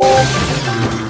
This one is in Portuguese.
Música